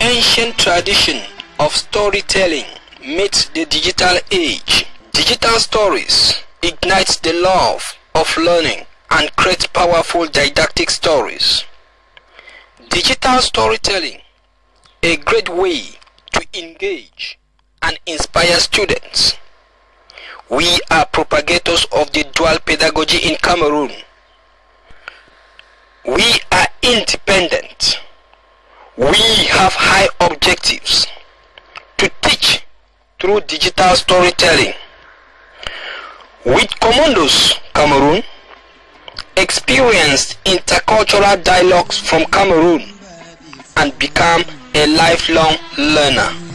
ancient tradition of storytelling meets the digital age. Digital stories ignite the love of learning and create powerful didactic stories. Digital storytelling, a great way to engage and inspire students. We are propagators of the dual pedagogy in Cameroon. We are independent. We have high objectives to teach through digital storytelling. With Commandos Cameroon, experienced intercultural dialogues from Cameroon and become a lifelong learner.